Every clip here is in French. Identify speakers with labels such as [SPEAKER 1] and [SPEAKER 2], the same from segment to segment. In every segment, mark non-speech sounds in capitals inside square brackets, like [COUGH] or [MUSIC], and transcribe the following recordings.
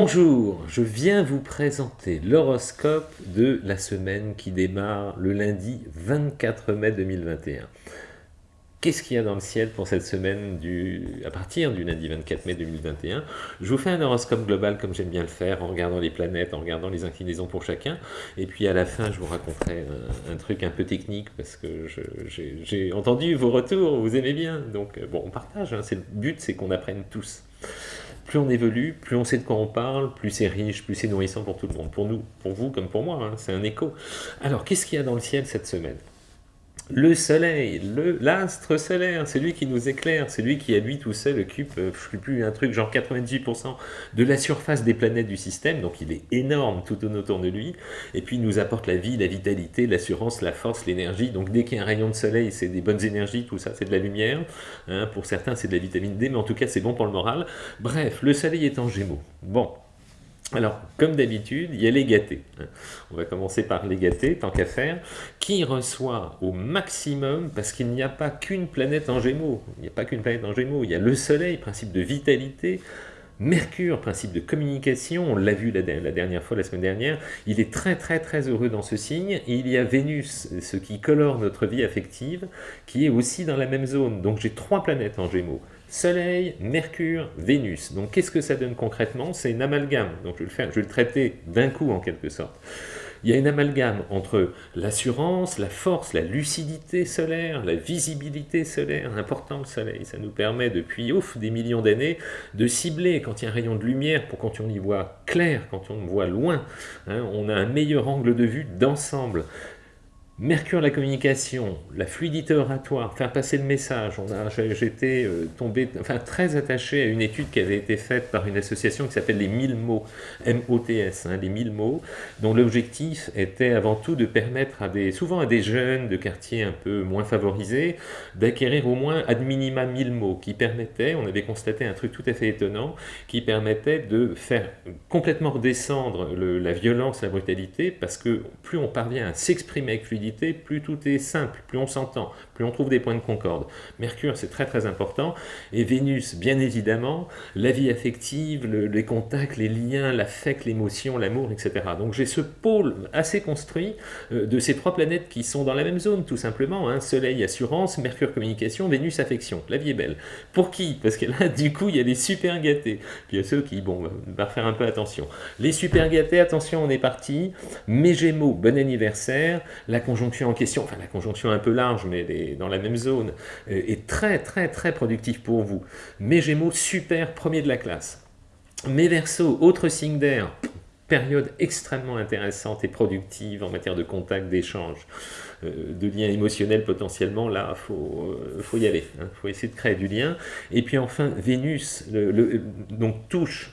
[SPEAKER 1] Bonjour, je viens vous présenter l'horoscope de la semaine qui démarre le lundi 24 mai 2021. Qu'est-ce qu'il y a dans le ciel pour cette semaine du, à partir du lundi 24 mai 2021 Je vous fais un horoscope global comme j'aime bien le faire, en regardant les planètes, en regardant les inclinaisons pour chacun. Et puis à la fin, je vous raconterai un, truc un peu technique, parce que j'ai entendu vos retours, vous aimez bien. Donc bon, on partage, hein. le but c'est qu'on apprenne tous plus on évolue, plus on sait de quoi on parle, plus c'est riche, plus c'est nourrissant pour tout le monde, pour nous, pour vous comme pour moi, hein, c'est un écho. Alors, qu'est-ce qu'il y a dans le ciel cette semaine? Le soleil, l'astre solaire, c'est lui qui nous éclaire, c'est lui qui à lui tout seul occupe, euh, je sais plus, un truc genre 98% de la surface des planètes du système, donc il est énorme tout autour de lui, et puis il nous apporte la vie, la vitalité, l'assurance, la force, l'énergie, donc dès qu'il y a un rayon de soleil, c'est des bonnes énergies, tout ça, c'est de la lumière, hein, pour certains c'est de la vitamine D, mais en tout cas c'est bon pour le moral. Bref, le soleil est en gémeaux. Bon, alors, comme d'habitude, il y a les gâtés. On va commencer par les gâtés, tant qu'à faire, qui reçoit au maximum, parce qu'il n'y a pas qu'une planète en gémeaux, il n'y a pas qu'une planète en gémeaux, il y a le soleil, principe de vitalité, Mercure, principe de communication, on l'a vu la, dernière fois, la semaine dernière, il est très très très heureux dans ce signe, et il y a Vénus, ce qui colore notre vie affective, qui est aussi dans la même zone. Donc j'ai trois planètes en Gémeaux, Soleil, Mercure, Vénus. Donc qu'est-ce que ça donne concrètement? C'est une amalgame, donc je vais le, faire, traiter d'un coup en quelque sorte il y a une amalgame entre l'assurance, la force, la lucidité solaire, la visibilité solaire, important le soleil, ça nous permet depuis ouf, des millions d'années de cibler quand il y a un rayon de lumière pour quand on y voit clair, quand on voit loin, hein, on a un meilleur angle de vue d'ensemble. Mercure, la communication, la fluidité oratoire, faire passer le message. J'étais euh, tombé, enfin très attaché à une étude qui avait été faite par une association qui s'appelle les 1000 mots, M-O-T-S, hein, les 1000 mots, dont l'objectif était avant tout de permettre à des, souvent à des jeunes de quartiers un peu moins favorisés, d'acquérir au moins ad minima 1000 mots, qui permettaient, on avait constaté un truc tout à fait étonnant, qui permettait de faire complètement redescendre la violence, la brutalité, parce que plus on parvient à s'exprimer avec fluidité, plus tout est simple, plus on s'entend, plus on trouve des points de concorde. Mercure, c'est très très important. Et Vénus, bien évidemment, la vie affective, les contacts, les liens, l'affect, l'émotion, l'amour, etc. Donc j'ai ce pôle assez construit euh, de ces trois planètes qui sont dans la même zone, tout simplement. Hein. Soleil, assurance, Mercure, communication, Vénus, affection. La vie est belle. Pour qui? Parce que là, [LAUGHS] du coup, il y a les super gâtés. Puis il y a ceux qui, bon, va faire un peu attention. Les super gâtés, attention, on est parti. Mes Gémeaux, bon anniversaire. En question, enfin la conjonction un peu large, mais dans la même zone, euh, est très très très productif pour vous. Mes Gémeaux, super, premier de la classe. Mes Verseaux, autre signe d'air, période extrêmement intéressante et productive en matière de contact, d'échange, euh, de lien émotionnel potentiellement, là, il faut, euh, faut y aller, il hein. faut essayer de créer du lien. Et puis enfin, Vénus, le, donc touche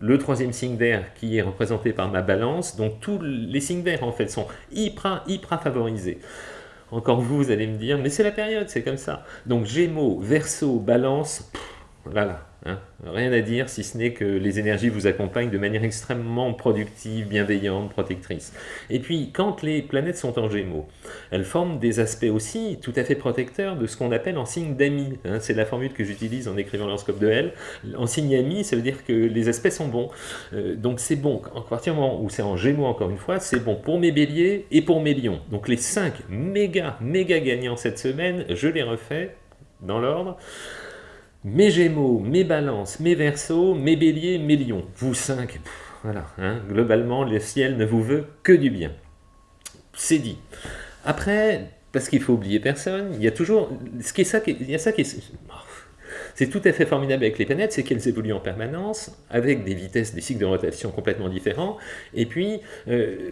[SPEAKER 1] le troisième signe d'air qui est représenté par ma balance, donc tous les signes d'air en fait sont hyper, hyper favorisés. Encore vous, vous allez me dire, mais c'est la période, c'est comme ça. Donc Gémeaux, Verseau, Balance, voilà, Hein. Rien à dire, si ce n'est que les énergies vous accompagnent de manière extrêmement productive, bienveillante, protectrice. Et puis, quand les planètes sont en gémeaux, elles forment des aspects aussi tout à fait protecteurs de ce qu'on appelle en signe d'amis. Hein. C'est la formule que j'utilise en écrivant l'horoscope de L. En signe ami, ça veut dire que les aspects sont bons. Euh, donc c'est bon, à partir du moment où c'est en gémeaux encore une fois, c'est bon pour mes béliers et pour mes lions. Donc les 5 méga, méga gagnants cette semaine, je les refais dans l'ordre mes Gémeaux, mes Balances, mes Verseaux, mes Béliers, mes Lions. Vous cinq, voilà, hein, globalement, le ciel ne vous veut que du bien. C'est dit. Après, parce qu'il faut oublier personne, il y a toujours, ce ça, il y a ça qui est, c'est tout à fait formidable avec les planètes, c'est qu'elles évoluent en permanence, avec des vitesses, des cycles de rotation complètement différents, et puis euh,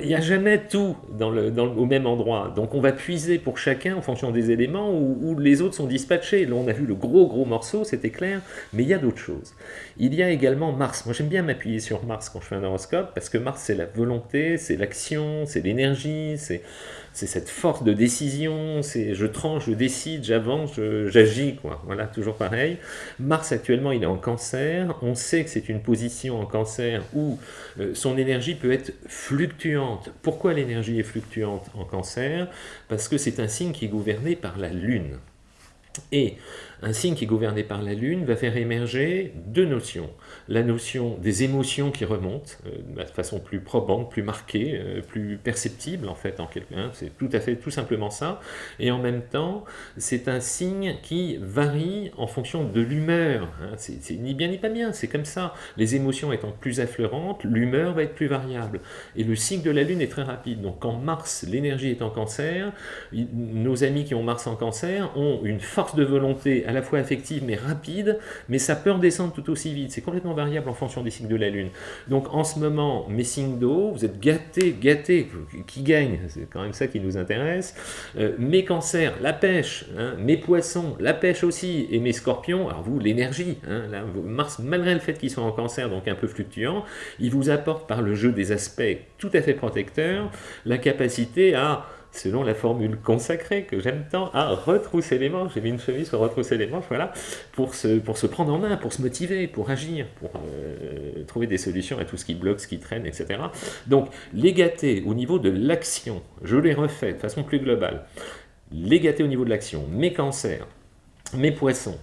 [SPEAKER 1] il n'y a jamais tout au même endroit. Donc on va puiser pour chacun en fonction des éléments où, les autres sont dispatchés. Là on a vu le gros gros morceau, c'était clair, mais il y a d'autres choses. Il y a également Mars. Moi j'aime bien m'appuyer sur Mars quand je fais un horoscope, parce que Mars c'est la volonté, c'est l'action, c'est l'énergie, c'est c'est cette force de décision, c'est je tranche, je décide, j'avance, j'agis. Voilà, toujours pareil. Mars actuellement, il est en cancer. On sait que c'est une position en cancer où euh, son énergie peut être fluctuante. Pourquoi l'énergie est fluctuante en cancer? Parce que c'est un signe qui est gouverné par la Lune. Et un signe qui est gouverné par la Lune va faire émerger deux notions. La notion des émotions qui remontent euh, de façon plus probante, plus marquée, euh, plus perceptible en fait, en quelque, hein, c'est tout à fait tout simplement ça. Et en même temps, c'est un signe qui varie en fonction de l'humeur. Hein. C'est ni bien ni pas bien, c'est comme ça. Les émotions étant plus affleurantes, l'humeur va être plus variable. Et le cycle de la Lune est très rapide. Donc quand Mars, l'énergie est en cancer, nos amis qui ont Mars en cancer ont une force de volonté la fois affective mais rapide, mais ça peut redescendre tout aussi vite. C'est complètement variable en fonction des cycles de la Lune. Donc en ce moment, mes signes d'eau, vous êtes gâtés, gâtés, qui gagne C'est quand même ça qui nous intéresse. Euh, mes cancers, la pêche, hein, mes poissons, la pêche aussi, et mes scorpions, alors vous, l'énergie, hein, Mars, malgré le fait qu'ils sont en cancer, donc un peu fluctuants, il vous apporte par le jeu des aspects tout à fait protecteurs, la capacité à selon la formule consacrée que j'aime tant, à retrousser les manches. J'ai mis une chemise sur retrousser les manches, voilà, pour se, pour prendre en main, pour se motiver, pour agir, pour euh, trouver des solutions à tout ce qui bloque, ce qui traîne, etc. Donc, les au niveau de l'action, je les refais de façon plus globale, les au niveau de l'action, mes cancers, mes poissons,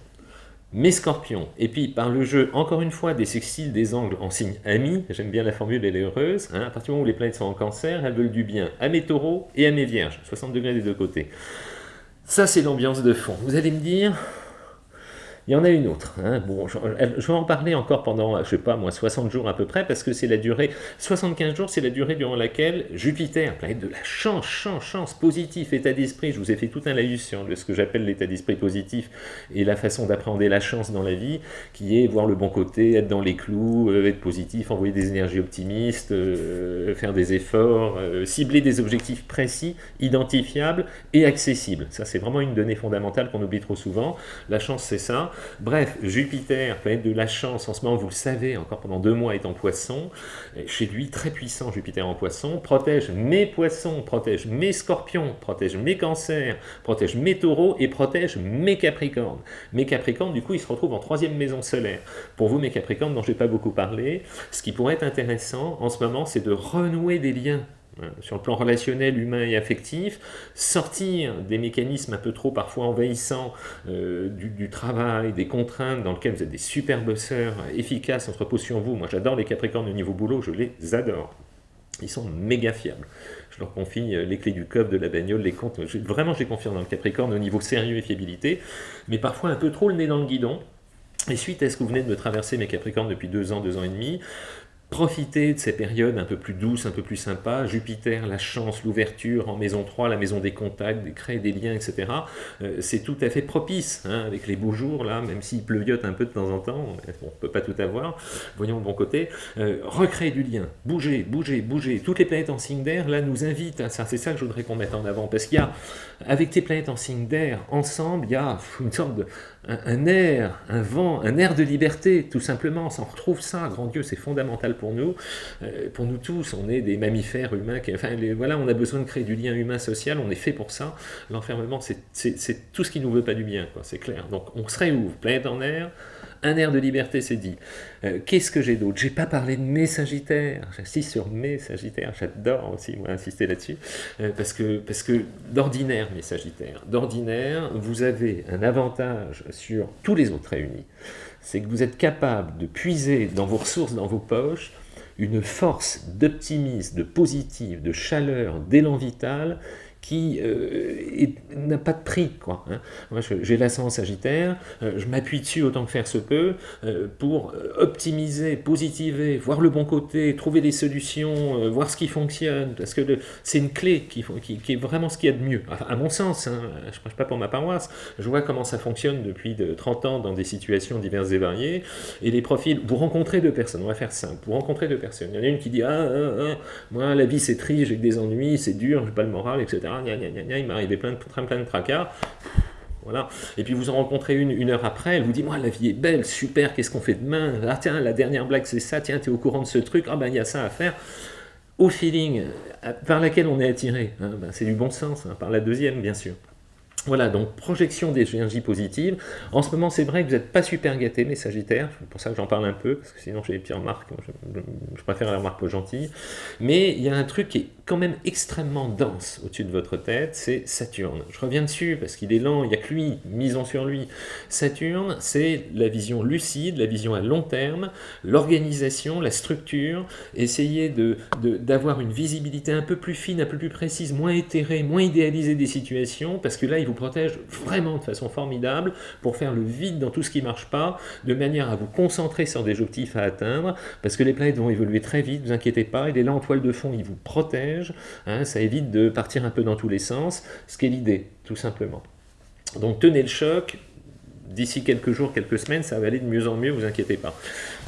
[SPEAKER 1] mes scorpions, et puis par le jeu, encore une fois, des sextiles, des angles en signe ami, j'aime bien la formule, elle est heureuse, hein, à partir du moment où les planètes sont en cancer, elles veulent du bien à mes taureaux et à mes vierges, 60 degrés des deux côtés. Ça, c'est l'ambiance de fond. Vous allez me dire, il y en a une autre. Hein. Bon, je, vais en parler encore pendant, je sais pas moi, 60 jours à peu près, parce que c'est la durée, 75 jours, c'est la durée durant laquelle Jupiter, planète de la chance, chance, chance, positif, état d'esprit, je vous ai fait tout un laïus sur ce que j'appelle l'état d'esprit positif et la façon d'appréhender la chance dans la vie, qui est voir le bon côté, être dans les clous, euh, être positif, envoyer des énergies optimistes, euh, faire des efforts, euh, cibler des objectifs précis, identifiables et accessibles. Ça, c'est vraiment une donnée fondamentale qu'on oublie trop souvent. La chance, c'est ça. Bref, Jupiter, planète de la chance, en ce moment, vous le savez, encore pendant deux mois est en poisson, chez lui, très puissant Jupiter en poisson, protège mes poissons, protège mes scorpions, protège mes cancers, protège mes taureaux et protège mes capricornes. Mes capricornes, du coup, ils se retrouvent en troisième maison solaire. Pour vous, mes capricornes, dont je n'ai pas beaucoup parlé, ce qui pourrait être intéressant en ce moment, c'est de renouer des liens sur le plan relationnel, humain et affectif, sortir des mécanismes un peu trop parfois envahissants euh, du, travail, des contraintes dans lesquelles vous êtes des super bosseurs efficaces, entrepôt sur vous. Moi j'adore les Capricornes au niveau boulot, je les adore. Ils sont méga fiables. Je leur confie euh, les clés du coffre, de la bagnole, les comptes. Vraiment, j'ai confiance dans le Capricorne au niveau sérieux et fiabilité, mais parfois un peu trop le nez dans le guidon. Et suite à ce que vous venez de me traverser, mes Capricornes, depuis deux ans, deux ans et demi, Profitez de ces périodes un peu plus douces, un peu plus sympas. Jupiter, la chance, l'ouverture en maison 3, la maison des contacts, créer des liens, etc. Euh, c'est tout à fait propice, hein, avec les beaux jours, là, même s'il pleuviote un peu de temps en temps, on ne peut pas tout avoir, voyons le bon côté. Euh, recréer du lien, bouger, bouger, bouger. Toutes les planètes en signe d'air, là, nous invitent ça. C'est ça que je voudrais qu'on mette en avant, parce qu'il y a, avec tes planètes en signe d'air, ensemble, il y a une sorte de un, air, un vent, un air de liberté, tout simplement. On retrouve ça, grand Dieu, c'est fondamental pour nous. Euh, pour nous tous, on est des mammifères humains. Enfin, voilà, on a besoin de créer du lien humain-social, on est fait pour ça. L'enfermement, c'est tout ce qui nous veut pas du bien, c'est clair. Donc, on se réouvre, planète en air, un air de liberté, c'est dit. Euh, qu'est-ce que j'ai d'autre? J'ai pas parlé de mes sagittaires. J'insiste sur mes sagittaires. J'adore aussi, moi, insister là-dessus. Euh, parce que, parce que d'ordinaire, mes sagittaires, d'ordinaire, vous avez un avantage sur tous les autres réunis. C'est que vous êtes capable de puiser dans vos ressources, dans vos poches, une force d'optimisme, de positif, de chaleur, d'élan vital qui euh, n'a pas de prix. Quoi, hein. Moi, j'ai l'ascendant sagittaire, euh, je m'appuie dessus autant que faire se peut euh, pour optimiser, positiver, voir le bon côté, trouver des solutions, voir ce qui fonctionne, parce que c'est une clé qui, est vraiment ce qu'il y a de mieux. à mon sens, hein, je ne prêche pas pour ma paroisse, je vois comment ça fonctionne depuis de 30 ans dans des situations diverses et variées, et les profils, vous rencontrez deux personnes, on va faire simple, vous rencontrez deux personnes, il y en a une qui dit ah, ah, ah moi la vie c'est triste, j'ai des ennuis, c'est dur, j'ai pas le moral, etc il m'est arrivé plein de, plein de tracas. Voilà. Et puis vous en rencontrez une une heure après, elle vous dit, moi la vie est belle, super, qu'est-ce qu'on fait demain? Ah tiens, la dernière blague c'est ça, tiens, tu es au courant de ce truc, ah ben il y a ça à faire. Au feeling, par laquelle on est attiré, hein, ben, c'est du bon sens, hein, par la deuxième bien sûr. Voilà, donc projection d'énergie positive. En ce moment, c'est vrai que vous n'êtes pas super gâté, mes Sagittaires, c'est pour ça que j'en parle un peu, parce que sinon j'ai des petites remarques, je, préfère la remarque pas gentille. Mais il y a un truc qui est quand même extrêmement dense au-dessus de votre tête, c'est Saturne. Je reviens dessus, parce qu'il est lent, il n'y a que lui, misons sur lui. Saturne, c'est la vision lucide, la vision à long terme, l'organisation, la structure, essayer d'avoir de, une visibilité un peu plus fine, un peu plus précise, moins éthérée, moins idéalisée des situations, parce que là, il vous protège vraiment de façon formidable pour faire le vide dans tout ce qui ne marche pas, de manière à vous concentrer sur des objectifs à atteindre, parce que les planètes vont évoluer très vite, ne vous inquiétez pas, il est là en toile de fond, il vous protège, hein, ça évite de partir un peu dans tous les sens, ce qui est l'idée, tout simplement. Donc tenez le choc, d'ici quelques jours, quelques semaines, ça va aller de mieux en mieux, vous inquiétez pas.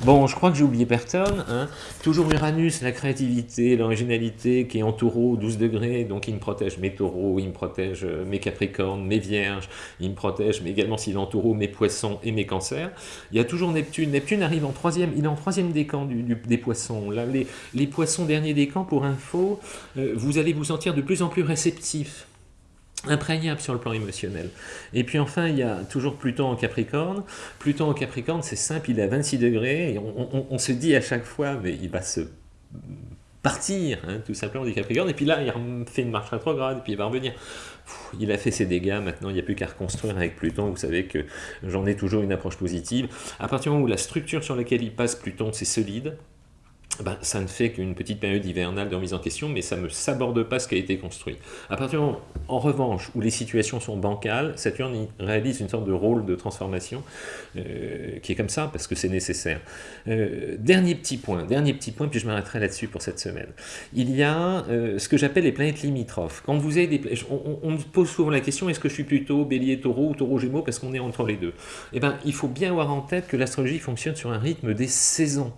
[SPEAKER 1] Bon, je crois que j'ai oublié personne. Hein. Toujours Uranus, la créativité, l'originalité, qui est en taureau, 12 degrés, donc il me protège mes taureaux, il me protège euh, mes capricornes, mes vierges, il me protège, mais également s'il est en taureau, mes poissons et mes cancers. Il y a toujours Neptune. Neptune arrive en troisième, il est en troisième décan du, des poissons. Les, les poissons dernier décan, pour info, euh, vous allez vous sentir de plus en plus réceptif imprégnable sur le plan émotionnel. Et puis enfin, il y a toujours Pluton en Capricorne. Pluton en Capricorne, c'est simple, il est à 26 degrés, et on, se dit à chaque fois, mais il va se partir, hein, tout simplement, du Capricorne, et puis là, il fait une marche rétrograde, et puis il va revenir. il a fait ses dégâts, maintenant il n'y a plus qu'à reconstruire avec Pluton, vous savez que j'en ai toujours une approche positive. À partir du moment où la structure sur laquelle il passe Pluton, c'est solide, ben, ça ne fait qu'une petite période hivernale de remise en question, mais ça ne saborde pas ce qui a été construit. À partir moment, en revanche, où les situations sont bancales, Saturne réalise une sorte de rôle de transformation euh, qui est comme ça, parce que c'est nécessaire. Euh, dernier petit point, dernier petit point, puis je m'arrêterai là-dessus pour cette semaine. Il y a euh, ce que j'appelle les planètes limitrophes. Quand vous avez des on, on, me pose souvent la question, est-ce que je suis plutôt bélier taureau ou taureau gémeaux, parce qu'on est entre les deux Eh bien, il faut bien avoir en tête que l'astrologie fonctionne sur un rythme des saisons.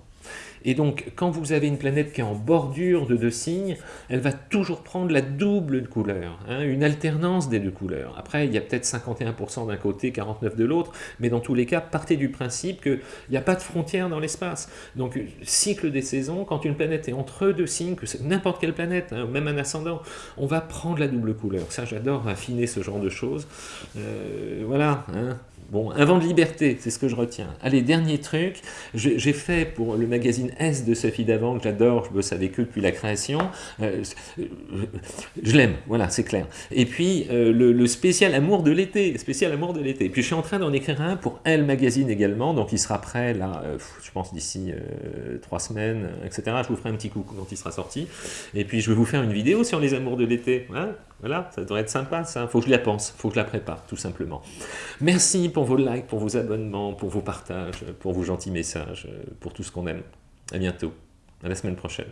[SPEAKER 1] Et donc, quand vous avez une planète qui est en bordure de deux signes, elle va toujours prendre la double couleur, hein, une alternance des deux couleurs. Après, il y a peut-être 51% d'un côté, 49% de l'autre, mais dans tous les cas, partez du principe qu'il n'y a pas de frontière dans l'espace. Donc, cycle des saisons, quand une planète est entre deux signes, que c'est n'importe quelle planète, hein, même un ascendant, on va prendre la double couleur. Ça, j'adore affiner ce genre de choses. Euh, voilà. Hein. Bon, un vent de liberté, c'est ce que je retiens. Allez, dernier truc, j'ai fait pour le magazine S de Sophie Davant, que j'adore, je bosse avec eux depuis la création. Euh, je l'aime, voilà, c'est clair. Et puis, euh, le, spécial amour de l'été, spécial amour de l'été. Puis je suis en train d'en écrire un pour Elle Magazine également, donc il sera prêt, là, euh, je pense d'ici trois semaines, etc. Je vous ferai un petit coup quand il sera sorti. Et puis, je vais vous faire une vidéo sur les amours de l'été. Hein voilà, ça devrait être sympa, ça. Faut que je la pense, faut que je la prépare, tout simplement. Merci pour vos likes, pour vos abonnements, pour vos partages, pour vos gentils messages, pour tout ce qu'on aime. À bientôt. À la semaine prochaine.